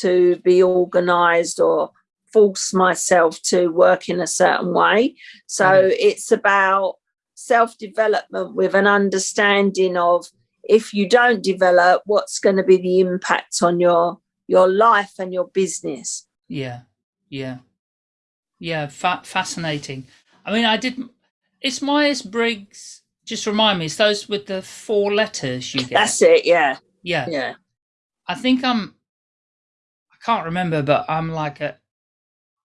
to be organized or force myself to work in a certain way. So Mhm. it's about self development with an understanding of if you don't develop, what's going to be the impact on your your life and your business. Yeah, yeah, yeah. Fa- fascinating. I mean, I did. It's Myers Briggs. Just remind me. It's those with the four letters you get. That's it. Yeah, yeah. yeah. I think I'm. I can't remember, but I'm like a.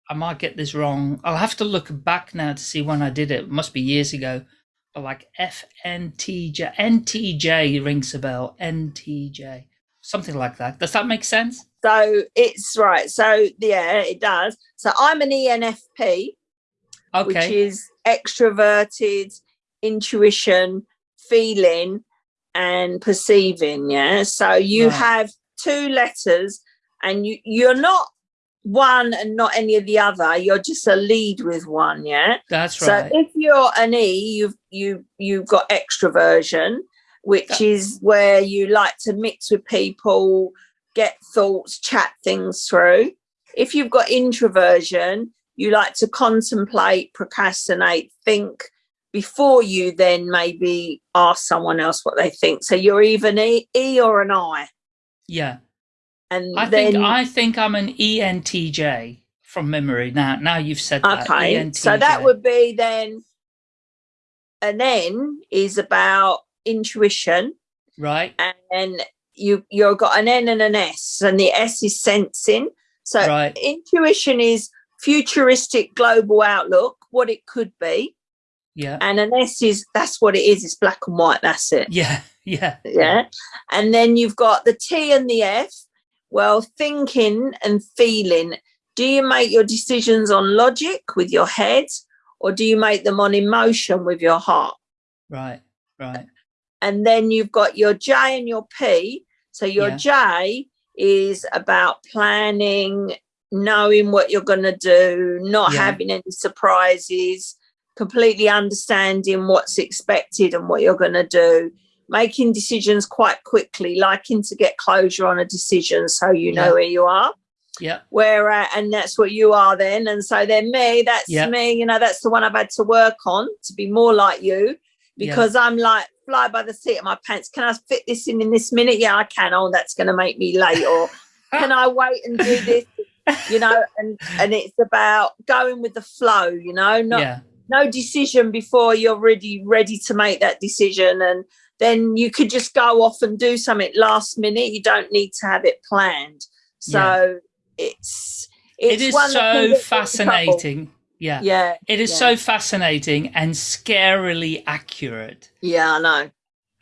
I might get this wrong. I'll have to look back now to see when I did it. It must be years ago. But like FNTJ, NTJ rings a bell. NTJ, something like that. Does that make sense? So it's right. So yeah, it does. So I'm an ENFP, which is extroverted, intuition, feeling, and perceiving. Yeah. So you Right. have two letters, and you you're not one and not any of the other. You're just a lead with one. Yeah. That's right. So if you're an E, you've you you've got extroversion, which That- is where you like to mix with people, get thoughts, chat things through. If you've got introversion, you like to contemplate, procrastinate, think before you then maybe ask someone else what they think. So you're either an E, e or an I. yeah. And I then think I think I'm an E ENTJ from memory. Now, now you've said that. Okay, so that would be then an N is about intuition, right. and you you've got an N and an S, and the S is sensing. So Right. intuition is futuristic global outlook, what it could be, Yeah. and an S is that's what it is. It's black and white. That's it. Yeah. Yeah. Yeah, and then you've got the T and the F. Well, thinking and feeling. Do you make your decisions on logic with your head, or do you make them on emotion with your heart? Right. Right. and then you've got your J and your P. So your Yeah. J is about planning, knowing what you're going to do, not Yeah. having any surprises, completely understanding what's expected and what you're going to do, making decisions quite quickly, liking to get closure on a decision so you know Yeah. where you are. Yeah. Where uh, and that's what you are then, and so then me, that's Yeah. me. You know, that's the one I've had to work on to be more like you Yeah. because I'm like fly by the seat of my pants. Can I fit this in in this minute? Yeah, I can. Oh, that's going to make me late. Or can I wait and do this? You know, and and it's about going with the flow. You know, not yeah. No decision before you're ready ready to make that decision, and then you could just go off and do something last minute. You don't need to have it planned. So it's it's It is so get you in trouble. fascinating. Yeah. Yeah, It is yeah. so fascinating and scarily accurate. yeah, I know.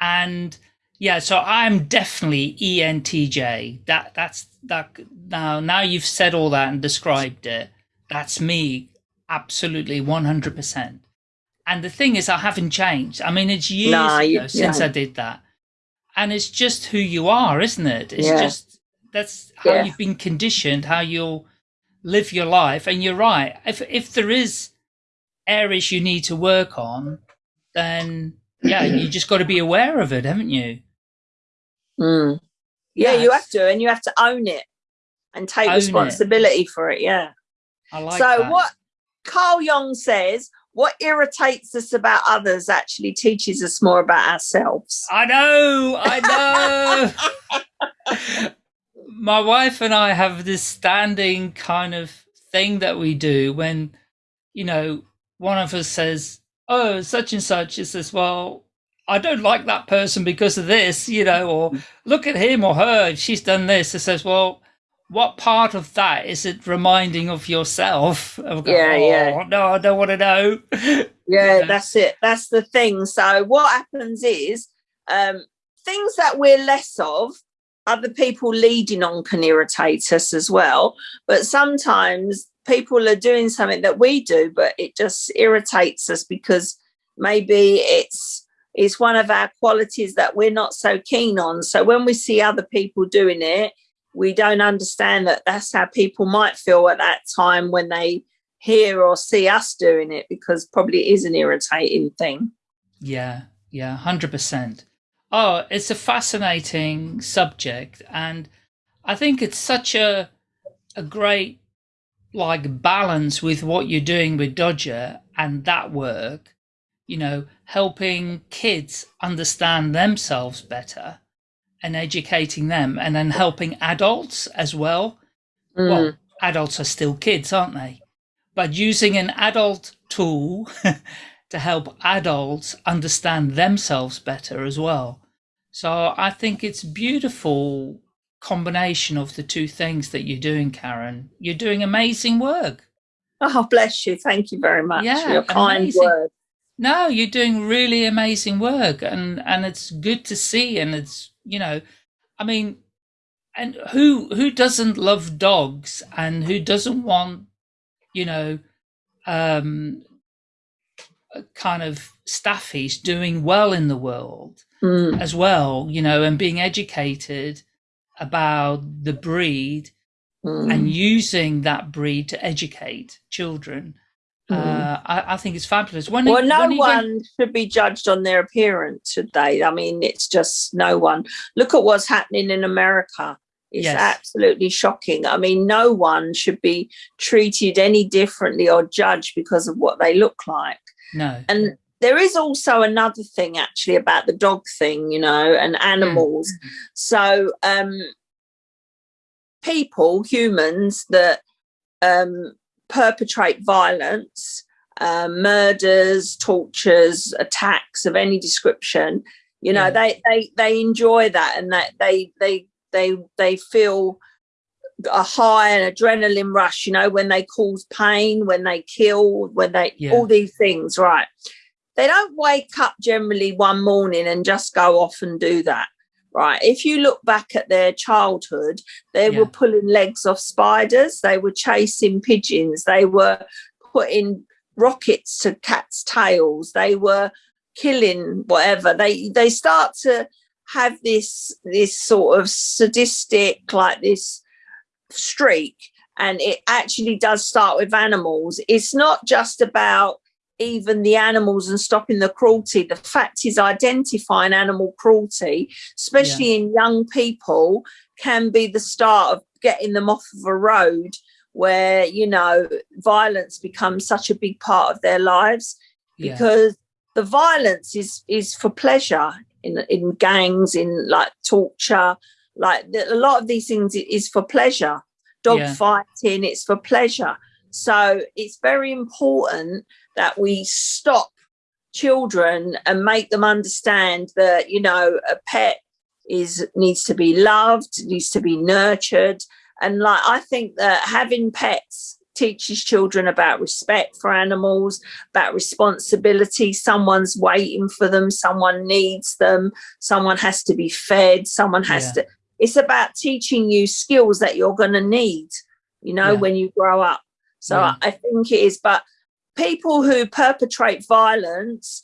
And yeah, so I'm definitely ENTJ. That that's that now now you've said all that and described it. That's me absolutely 100%. And the thing is I haven't changed. I mean it's years Nah, you- ago since. I did that. And it's just who you are, isn't it? It's Yeah. just that's how Yeah. you've been conditioned, how you'll live your life. And you're right. If if there is areas you need to work on, then yeah, you just got to be aware of it, haven't you? Mm. Yeah, you have to, and you have to own it and take Own it. responsibility for it. Yeah. I like that. so that. what Carl Jung says, what irritates us about others actually teaches us more about ourselves. I know, I know. My wife and I have this standing kind of thing that we do when, you know, one of us says, "Oh, such and such," it says, "Well." I don't like that person because of this, you know, or look at him or her, she's done this. It says, well, what part of that is it reminding of yourself? Got, Yeah, yeah. "Oh, No, I don't want to know. Yeah, Yeah. that's it. That's the thing. So what happens is um, things that we're less of, other people leading on can irritate us as well. But sometimes people are doing something that we do, but it just irritates us because maybe it's it's one of our qualities that we're not so keen on. So when we see other people doing it, we don't understand that that's how people might feel at that time when they hear or see us doing it because probably it is an irritating thing. Yeah, yeah, 100%. Oh, it's a fascinating subject. And I think it's such a, a great like balance with what you're doing with Dodger and that work, you know, helping kids understand themselves better and educating them and then helping adults as well. Mm. Well, adults are still kids, aren't they? But using an adult tool to help adults understand themselves better as well. So I think it's beautiful combination of the two things that you're doing, Karen. You're doing amazing work. Oh, bless you. Thank you very much yeah, for your kind amazing. word. No, you're doing really amazing work and, and it's good to see and it's you know, I mean, and who who doesn't love dogs and who doesn't want, you know, um, kind of staffies doing well in the world mm. as well, you know, and being educated about the breed mm. and using that breed to educate children Mm. Uh, I, I, think it's fabulous. When well, no one went... should be judged on their appearance, should they? I mean, it's just no one. Look at what's happening in America. It's yes. absolutely shocking. I mean, no one should be treated any differently or judged because of what they look like. No. And there is also another thing actually about the dog thing, you know, and animals. Mm. So, um, people, humans that um, perpetrate violence, uh, murders, tortures, attacks of any description, you know, yeah. they, they they enjoy that and that they they they they feel a high and adrenaline rush, you know, when they cause pain, when they kill, when they yeah. all these things, right? They don't wake up generally one morning and just go off and do that right if you look back at their childhood they yeah. were pulling legs off spiders they were chasing pigeons they were putting rockets to cats tails they were killing whatever they they start to have this this sort of sadistic like this streak and it actually does start with animals it's not just about even the animals and stopping the cruelty. The fact is identifying animal cruelty, especially yeah. in young people, can be the start of getting them off of a road where, you know, violence becomes such a big part of their lives yeah. because the violence is is for pleasure in in gangs, in like torture, like a lot of these things is for pleasure. Dog yeah. fighting, it's for pleasure. So it's very important that we stop children and make them understand that you know a pet is needs to be loved needs to be nurtured and like i think that having pets teaches children about respect for animals about responsibility someone's waiting for them someone needs them someone has to be fed someone has yeah. to it's about teaching you skills that you're going to need you know yeah. when you grow up so yeah. I think it is but people who perpetrate violence,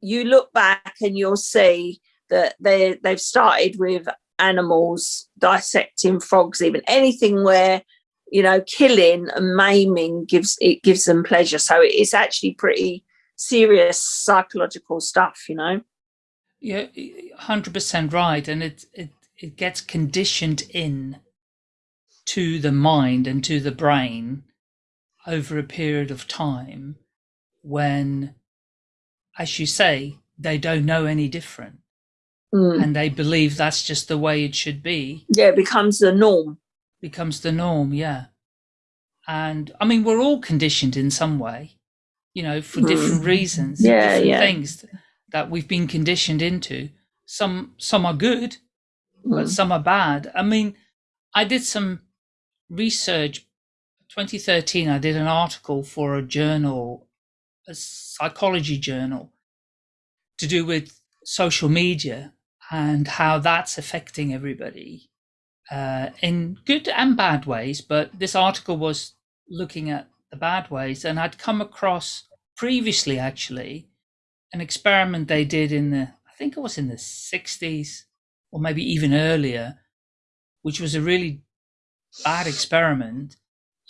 you look back and you'll see that they they've started with animals, dissecting frogs, even anything where you know killing and maiming gives it gives them pleasure. So it's actually pretty serious psychological stuff, you know. Yeah, hundred percent right, and it it it gets conditioned in to the mind and to the brain over a period of time when, as you say, they don't know any different. Mm. And they believe that's just the way it should be. Yeah, it becomes the norm. Becomes the norm, yeah. And I mean, we're all conditioned in some way, you know, for mm. different reasons, yeah, different yeah. things that we've been conditioned into. Some some are good, mm. but some are bad. I mean, I did some research 2013, I did an article for a journal, a psychology journal, to do with social media and how that's affecting everybody uh, in good and bad ways. But this article was looking at the bad ways, and I'd come across previously actually an experiment they did in the, I think it was in the 60s or maybe even earlier, which was a really bad experiment.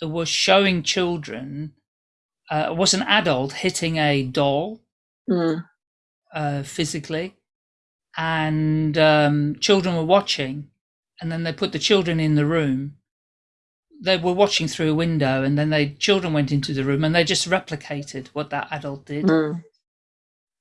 Was showing children, uh, it was an adult hitting a doll Mm. uh, physically, and um, children were watching, and then they put the children in the room. They were watching through a window, and then they children went into the room, and they just replicated what that adult did. Mm.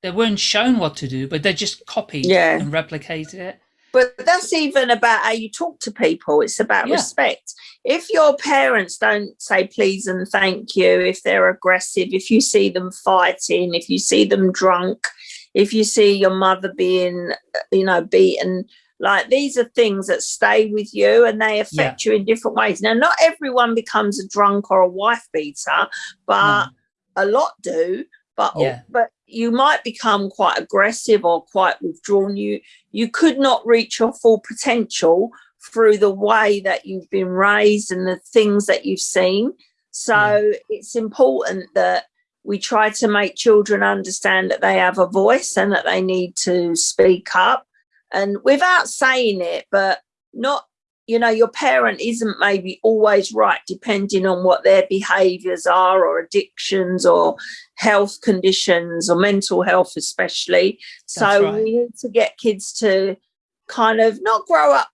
They weren't shown what to do, but they just copied Yeah. and replicated it. But that's even about how you talk to people. It's about Yeah. respect. If your parents don't say please and thank you, if they're aggressive, if you see them fighting, if you see them drunk, if you see your mother being, uh, you know, beaten, like these are things that stay with you and they affect you in different ways. Now, not everyone becomes a drunk or a wife beater, but a lot do. But Yeah. but you might become quite aggressive or quite withdrawn. You you could not reach your full potential through the way that you've been raised and the things that you've seen. So it's important that we try to make children understand that they have a voice and that they need to speak up and without saying it, but not, you know, your parent isn't maybe always right depending on what their behaviors are or addictions or health conditions or mental health, especially. So right. we need to get kids to kind of not grow up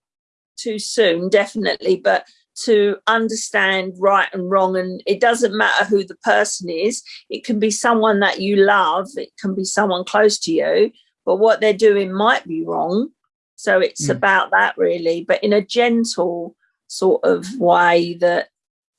too soon, definitely, but to understand right and wrong. And it doesn't matter who the person is, it can be someone that you love, it can be someone close to you, but what they're doing might be wrong. So it's Mm. about that really, but in a gentle sort of way that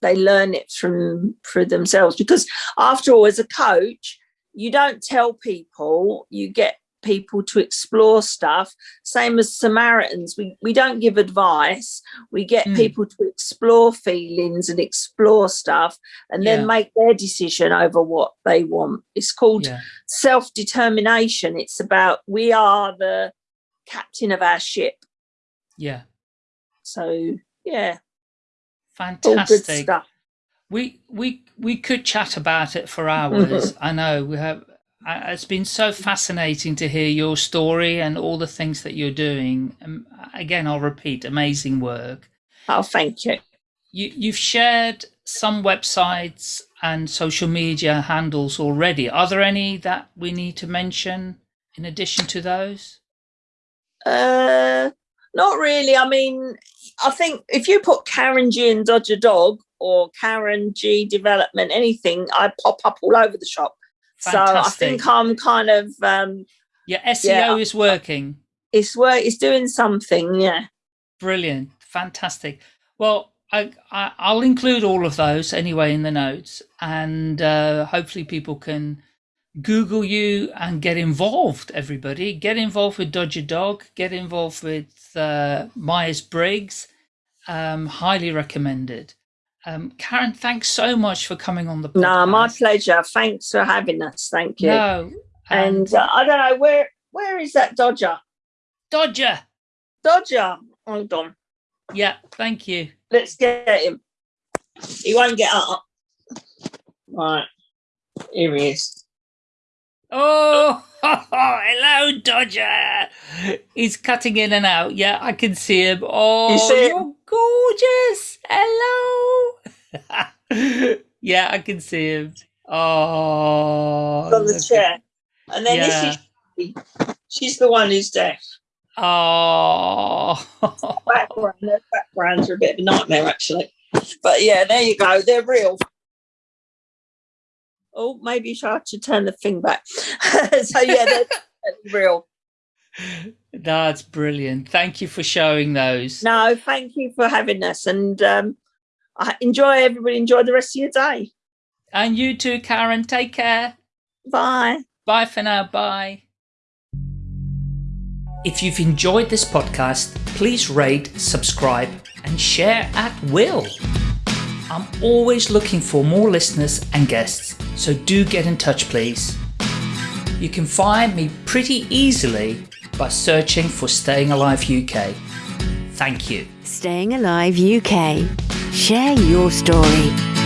they learn it from for themselves. Because after all, as a coach, you don't tell people, you get people to explore stuff. Same as Samaritans, we, we don't give advice. We get Mm. people to explore feelings and explore stuff and then Yeah. make their decision over what they want. It's called Yeah. self determination. It's about we are the captain of our ship. Yeah. So, yeah, Fantastic. stuff. We we we could chat about it for hours. I know we have. It's been so fascinating to hear your story and all the things that you're doing. Um, again, I'll repeat: amazing work. Oh, thank you. You you've shared some websites and social media handles already. Are there any that we need to mention in addition to those? Uh, not really. I mean, I think if you put Karen G and Dodger Dog or Karen G Development, anything, I pop up all over the shop. So I think I'm kind of um, Your SEO Yeah. is working. it's work. It's doing something. Yeah. Brilliant, fantastic. Well, I, I I'll include all of those anyway in the notes, and uh, hopefully people can Google you and get involved. Everybody, get involved with Dodger Dog. Get involved with uh, Myers Briggs. Um, highly recommended. Um, Karen, thanks so much for coming on the podcast. No, my pleasure. Thanks for having us. Thank you. No, and uh, I don't know where where is that Dodger? Dodger. Dodger. Hold on. Yeah, thank you. Let's get him. He won't get up. Right. Here he is. Oh, hello, Dodger. He's cutting in and out. Yeah, I can see him. Oh, you see you're gorgeous. Hello. yeah, I can see him. Oh, on the chair. And then Yeah. this is she's the one who's deaf. Oh, Background, their backgrounds are a bit of a nightmare actually. But yeah, there you go. They're real. Oh, maybe I should turn the thing back. so yeah, they're real. that's brilliant. Thank you for showing those. No, thank you for having us, and um, I enjoy everybody. Enjoy the rest of your day. And you too, Karen. Take care. Bye. Bye for now. Bye. If you've enjoyed this podcast, please rate, subscribe, and share at will. I'm always looking for more listeners and guests, so do get in touch, please. You can find me pretty easily by searching for Staying Alive UK. Thank you. Staying Alive UK. Share your story.